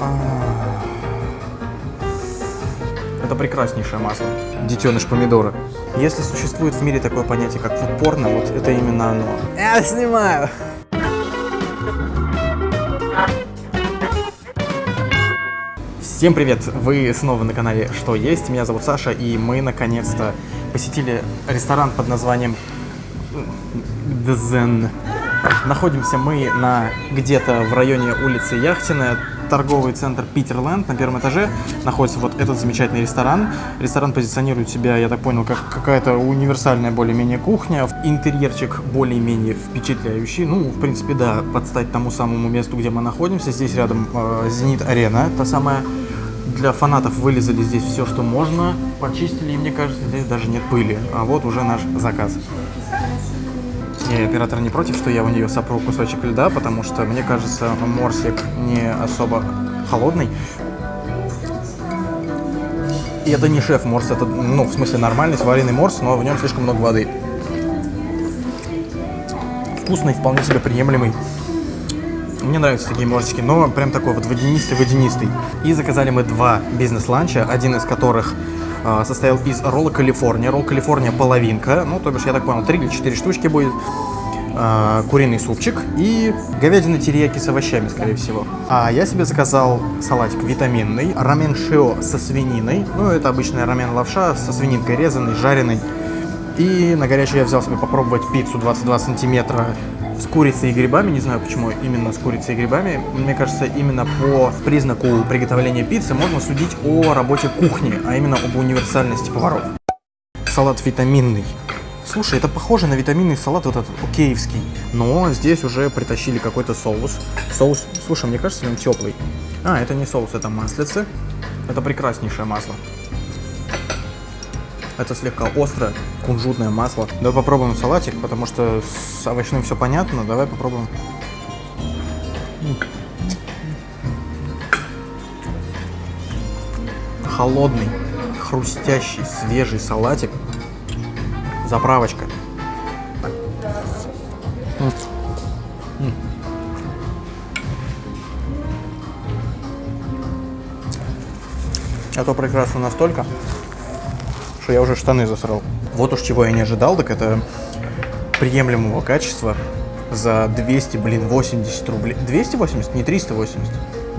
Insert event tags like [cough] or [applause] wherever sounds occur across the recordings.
А. Это прекраснейшее масло. Детеныш помидора. Если существует в мире такое понятие, как фудпорно, вот это именно оно. Я снимаю! Всем привет! Вы снова на канале Что Есть. Меня зовут Саша, и мы наконец-то посетили ресторан под названием Дзен. Находимся мы на где-то в районе улицы Яхтиная, торговый центр Питерленд. На первом этаже находится вот этот замечательный ресторан. Ресторан позиционирует себя, я так понял, как какая-то универсальная более-менее кухня. Интерьерчик более-менее впечатляющий. Ну, в принципе, да, подстать тому самому месту, где мы находимся. Здесь рядом э, Зенит-арена, та самая для фанатов вылезали здесь все, что можно, почистили, и мне кажется, здесь даже нет пыли. А вот уже наш заказ. И оператор не против, что я у нее сопру кусочек льда, потому что, мне кажется, морсик не особо холодный. И это не шеф морс, это, ну, в смысле, нормальный сваренный морс, но в нем слишком много воды. Вкусный, вполне себе приемлемый. Мне нравятся такие морсики, но прям такой вот водянистый-водянистый. И заказали мы два бизнес-ланча, один из которых состоял из ролла Калифорния. Ролл Калифорния половинка, ну, то бишь, я так понял, 3 или 4 штучки будет. Э, куриный супчик и говядина терияки с овощами, скорее всего. А я себе заказал салатик витаминный, рамен шио со свининой. Ну, это обычная рамен лавша со свининкой резаной, жареной. И на горячий я взял себе попробовать пиццу 22 сантиметра с курицей и грибами. Не знаю, почему именно с курицей и грибами. Мне кажется, именно по признаку приготовления пиццы можно судить о работе кухни, а именно об универсальности поваров. Салат витаминный. Слушай, это похоже на витаминный салат вот этот океевский, но здесь уже притащили какой-то соус. Соус, слушай, мне кажется, он теплый. А, это не соус, это маслице. Это прекраснейшее масло. Это слегка острое, кунжутное масло. Давай попробуем салатик, потому что с овощным все понятно. Давай попробуем. Холодный, хрустящий, свежий салатик. Заправочка. Это прекрасно настолько, что я уже штаны засрал. Вот уж чего я не ожидал, так это приемлемого качества за 200, блин, 80 рублей. 280, не 380.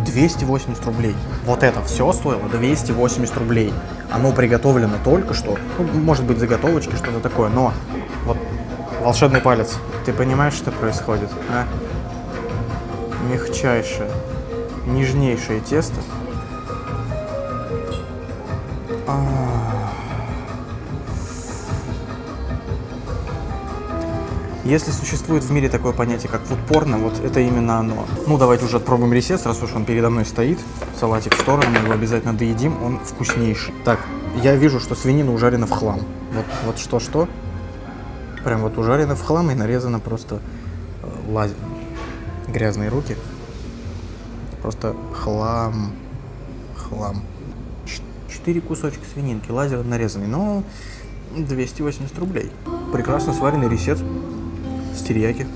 280 рублей. Вот это все стоило 280 рублей. Оно приготовлено только что. Ну, может быть, заготовочки, что-то такое, но вот волшебный палец. Ты понимаешь, что происходит, а? Мягчайшее, нежнейшее тесто. А -а -а. Если существует в мире такое понятие, как фудпорно, вот это именно оно. Ну, давайте уже отпробуем ресец, раз уж он передо мной стоит. Салатик в сторону, мы его обязательно доедим, он вкуснейший. Так, я вижу, что свинина ужарена в хлам. Вот, вот что-что. Прям вот ужарена в хлам и нарезана просто э, лаз... грязные руки. Просто хлам, хлам. Четыре кусочка свининки, лазер нарезанный, но 280 рублей. Прекрасно сваренный ресец с терияки.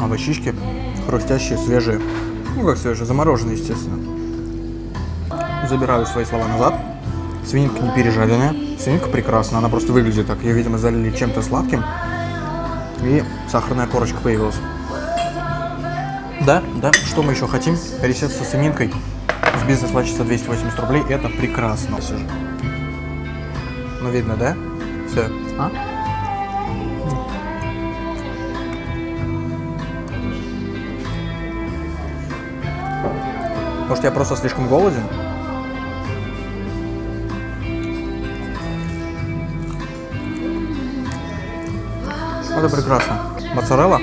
Овощички хрустящие, свежие. Ну как свежие, замороженные, естественно. Забираю свои слова назад. Свининка не пережаренная. Свининка прекрасна, она просто выглядит так. Ее, видимо, залили чем-то сладким. И сахарная корочка появилась. Да, да, что мы еще хотим? Ресет со свининкой в бизнес плачется 280 рублей. Это прекрасно. Все. Ну, видно, да? Все. А? Может, я просто слишком голоден? Это прекрасно. Моцарелла.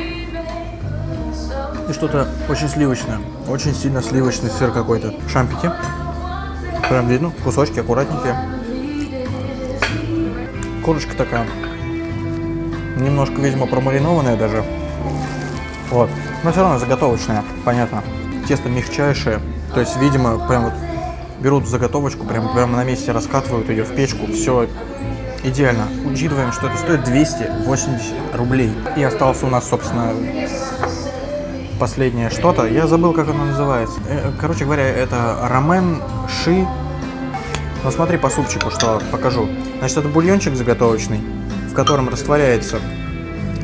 И что-то очень сливочное. Очень сильно сливочный сыр какой-то. Шампики. Прям видно. Кусочки аккуратненькие корочка такая. Немножко, видимо, промаринованная даже. Вот. Но все равно заготовочная, понятно. Тесто мягчайшее. То есть, видимо, прям вот берут заготовочку, прям, прямо на месте раскатывают ее в печку. Все идеально. Учитываем, что это стоит 280 рублей. И остался у нас, собственно, последнее что-то. Я забыл, как оно называется. Э, короче говоря, это рамен ши. Ну смотри по супчику, что покажу. Значит, это бульончик заготовочный, в котором растворяется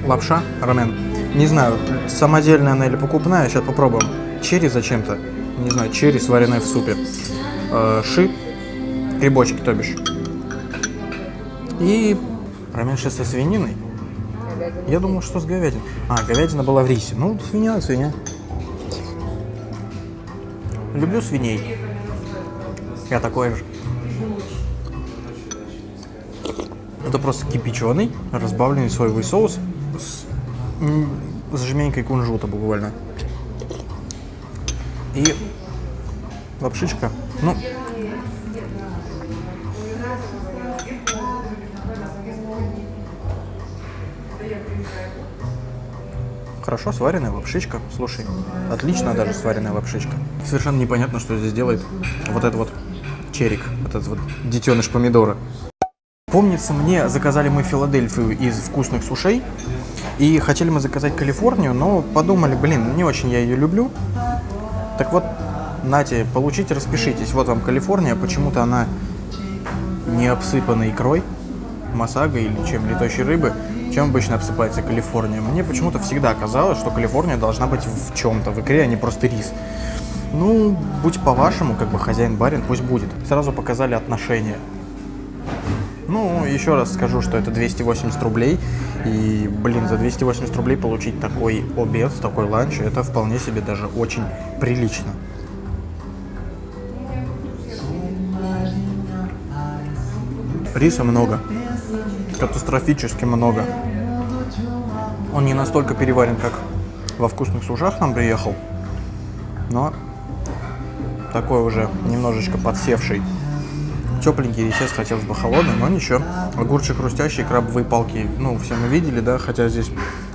лапша, рамен. Не знаю, самодельная она или покупная, сейчас попробуем. Черри зачем-то. Не знаю, черри, сваренные в супе. Э, ши, грибочки, то бишь. И рамен ши со свининой. Я думал, что с говядиной. А, говядина была в рисе. Ну, свинья, свинья. Люблю свиней. Я такой же. Это просто кипяченый, разбавленный соевый соус с, с жменькой кунжута буквально. И лапшичка. Ну, Хорошо сваренная лапшичка. Слушай, отлично даже сваренная лапшичка. Совершенно непонятно, что здесь делает вот этот вот черик, вот этот вот детеныш помидора. Помнится, мне заказали мы Филадельфию из вкусных сушей. И хотели мы заказать Калифорнию, но подумали, блин, не очень я ее люблю. Так вот, нате, получите, распишитесь. Вот вам Калифорния, почему-то она не обсыпана икрой, масага или чем летающей рыбы чем обычно обсыпается Калифорния? Мне почему-то всегда казалось, что Калифорния должна быть в чем-то, в икре, а не просто рис. Ну, будь по-вашему, как бы хозяин-барин, пусть будет. Сразу показали отношения. Ну, еще раз скажу, что это 280 рублей. И, блин, за 280 рублей получить такой обед, такой ланч, это вполне себе даже очень прилично. Риса много катастрофически много. Он не настолько переварен, как во вкусных сушах нам приехал, но такой уже немножечко подсевший. Тепленький рисец хотелось бы холодный, но ничего. Огурчик хрустящий, крабовые палки, ну, все мы видели, да, хотя здесь,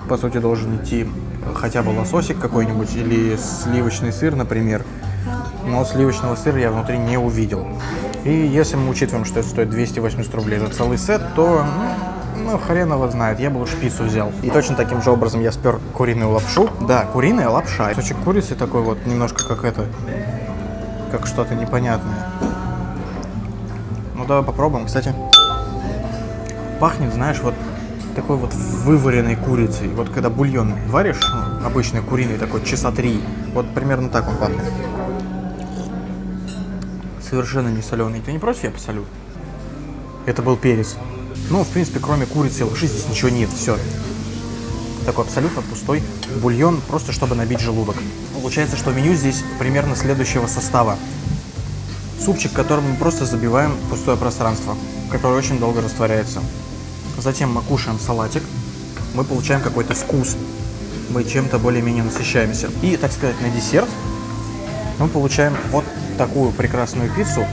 по сути, должен идти хотя бы лососик какой-нибудь или сливочный сыр, например. Но сливочного сыра я внутри не увидел. И если мы учитываем, что это стоит 280 рублей за целый сет, то, ну, ну, хрен его знает, я бы лучше пиццу взял. И точно таким же образом я спер куриную лапшу. Да, куриная лапша. Кусочек курицы такой вот, немножко как это, как что-то непонятное. Давай попробуем. Кстати, пахнет, знаешь, вот такой вот вываренной курицей. Вот когда бульон варишь, ну, обычный куриный такой, часа три, вот примерно так он пахнет совершенно не соленый. Ты не против, я посолю? Это был перец. Ну, в принципе, кроме курицы и лапши здесь ничего нет, все. Такой абсолютно пустой бульон, просто чтобы набить желудок. Получается, что меню здесь примерно следующего состава. Супчик, которым мы просто забиваем пустое пространство, которое очень долго растворяется. Затем мы кушаем салатик, мы получаем какой-то вкус, мы чем-то более-менее насыщаемся. И, так сказать, на десерт мы получаем вот такую прекрасную пиццу,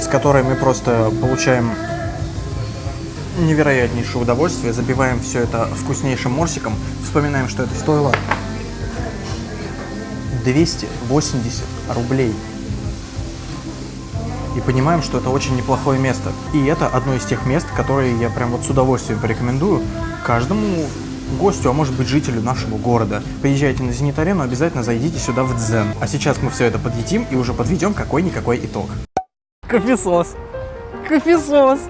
с которой мы просто получаем невероятнейшее удовольствие, забиваем все это вкуснейшим морсиком, вспоминаем, что это стоило 280 рублей. И понимаем, что это очень неплохое место. И это одно из тех мест, которые я прям вот с удовольствием порекомендую каждому гостю, а может быть жителю нашего города. Приезжайте на Зенит-арену, обязательно зайдите сюда в Дзен. А сейчас мы все это подъедим и уже подведем какой-никакой итог. Кофесос. Кофесос.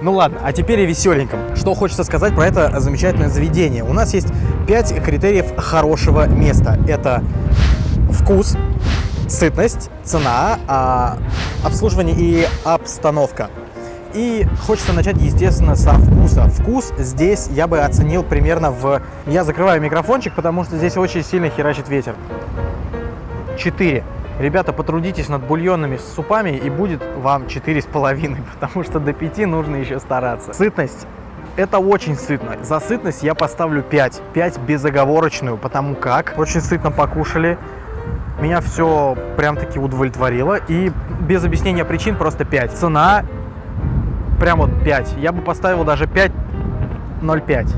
Ну ладно, а теперь и веселеньком. Что хочется сказать про это замечательное заведение. У нас есть 5 критериев хорошего места. Это вкус, сытность, цена, а, обслуживание и обстановка. И хочется начать, естественно, со вкуса. Вкус здесь я бы оценил примерно в... Я закрываю микрофончик, потому что здесь очень сильно херачит ветер. 4. Ребята, потрудитесь над бульонными супами, и будет вам 4,5, [laughs] потому что до 5 нужно еще стараться. Сытность. Это очень сытно. За сытность я поставлю 5. 5 безоговорочную, потому как очень сытно покушали. Меня все прям-таки удовлетворило. И без объяснения причин просто 5. Цена прям вот 5. Я бы поставил даже 5,05.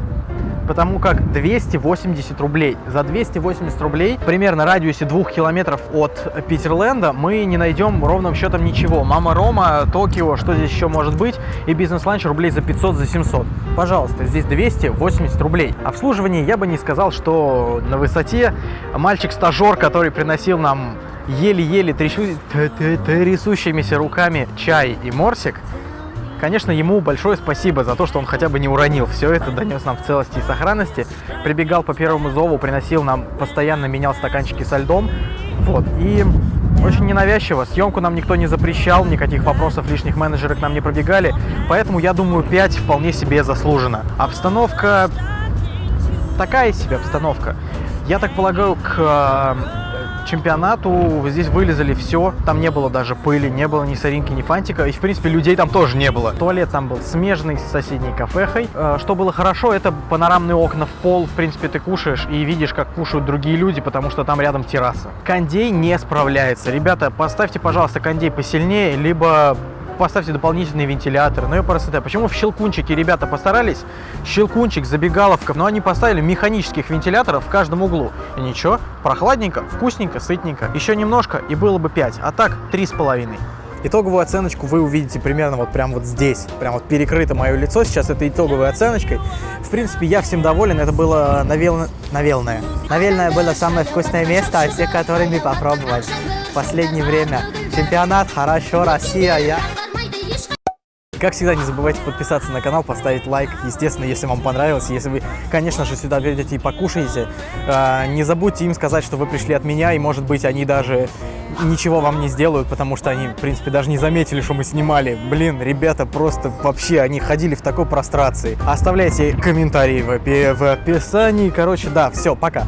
Потому как 280 рублей. За 280 рублей, примерно радиусе двух километров от Питерленда, мы не найдем ровным счетом ничего. Мама Рома, Токио, что здесь еще может быть? И бизнес-ланч рублей за 500, за 700. Пожалуйста, здесь 280 рублей. Обслуживание я бы не сказал, что на высоте. Мальчик-стажер, который приносил нам еле-еле трясущимися руками чай и морсик, Конечно, ему большое спасибо за то, что он хотя бы не уронил все это, донес нам в целости и сохранности. Прибегал по первому зову, приносил нам, постоянно менял стаканчики со льдом. Вот, и очень ненавязчиво. Съемку нам никто не запрещал, никаких вопросов лишних менеджеры к нам не пробегали. Поэтому, я думаю, 5 вполне себе заслужено. Обстановка... Такая себе обстановка. Я так полагаю, к чемпионату здесь вылезали все. Там не было даже пыли, не было ни соринки, ни фантика. И, в принципе, людей там тоже не было. Туалет там был смежный с соседней кафехой. Э, Что было хорошо, это панорамные окна в пол. В принципе, ты кушаешь и видишь, как кушают другие люди, потому что там рядом терраса. Кондей не справляется. Ребята, поставьте, пожалуйста, кондей посильнее, либо поставьте дополнительные вентиляторы. Ну и просто Почему в Щелкунчике ребята постарались? Щелкунчик, забегаловка, но они поставили механических вентиляторов в каждом углу. И ничего, прохладненько, вкусненько, сытненько. Еще немножко и было бы 5, а так 3,5. Итоговую оценочку вы увидите примерно вот прям вот здесь. Прям вот перекрыто мое лицо сейчас этой итоговой оценочкой. В принципе, я всем доволен. Это было навел... навелное. Навельное было самое вкусное место, из всех, которые мы в последнее время. Чемпионат, хорошо, Россия, я... Как всегда, не забывайте подписаться на канал, поставить лайк, естественно, если вам понравилось. Если вы, конечно же, сюда придете и покушаете, э, не забудьте им сказать, что вы пришли от меня, и, может быть, они даже ничего вам не сделают, потому что они, в принципе, даже не заметили, что мы снимали. Блин, ребята просто вообще, они ходили в такой прострации. Оставляйте комментарии в описании. Короче, да, все, пока.